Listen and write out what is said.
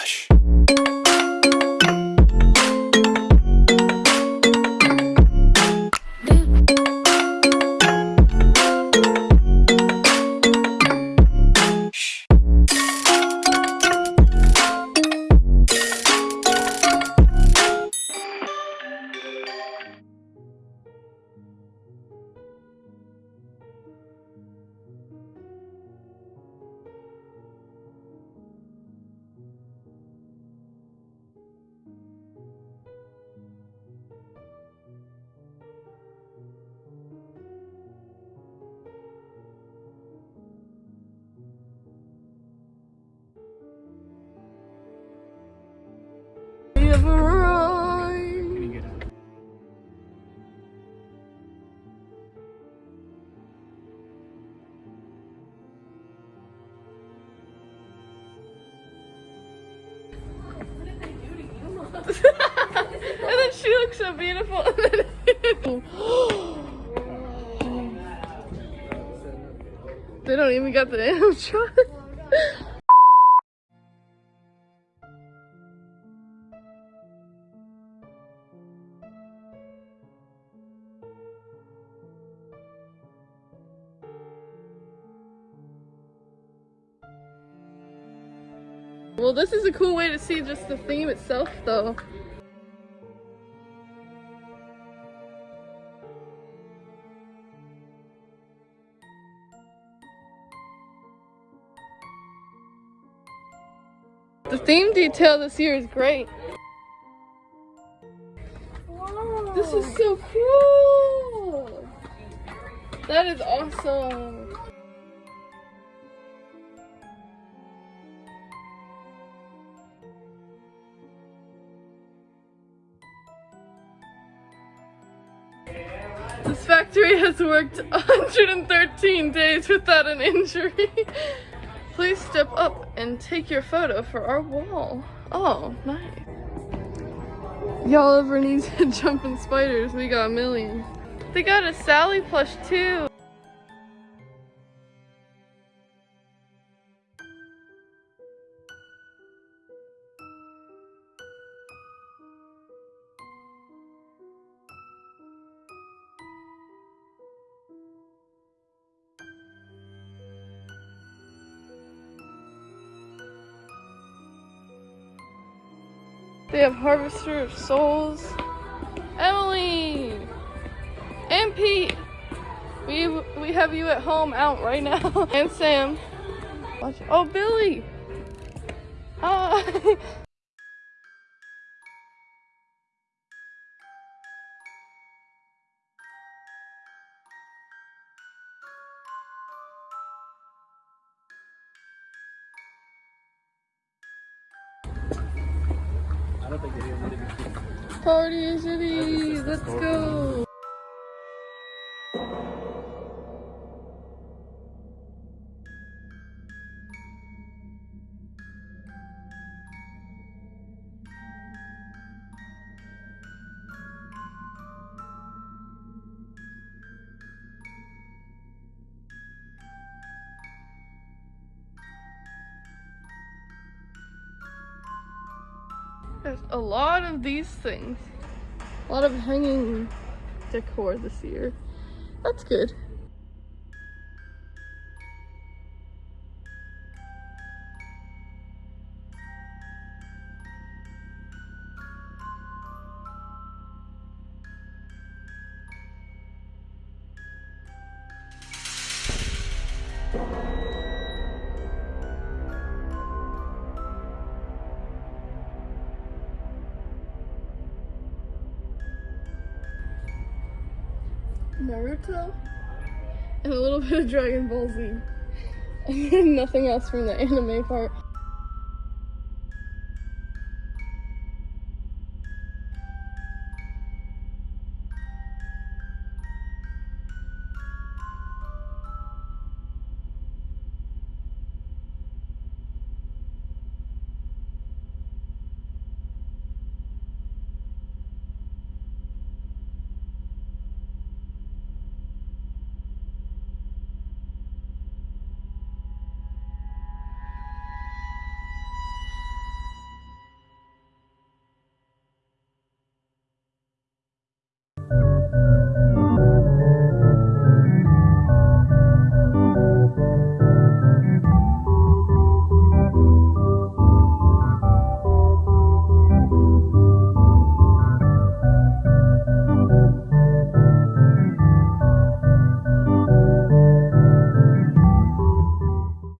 Relaxa. And then she looks so beautiful. they don't even got the animatronic. Well, this is a cool way to see just the theme itself, though. The theme detail this year is great. This is so cool! That is awesome! This factory has worked 113 days without an injury. Please step up and take your photo for our wall. Oh, nice. Y'all ever need jumping spiders? We got a million. They got a Sally plush too. They have Harvester of Souls. Emily! And Pete! We, we have you at home out right now. and Sam. Watch. Oh, Billy! Hi! Ah. Party City! Let's go! There's a lot of these things. A lot of hanging decor this year. That's good. Naruto and a little bit of Dragon Ball Z. And nothing else from the anime part.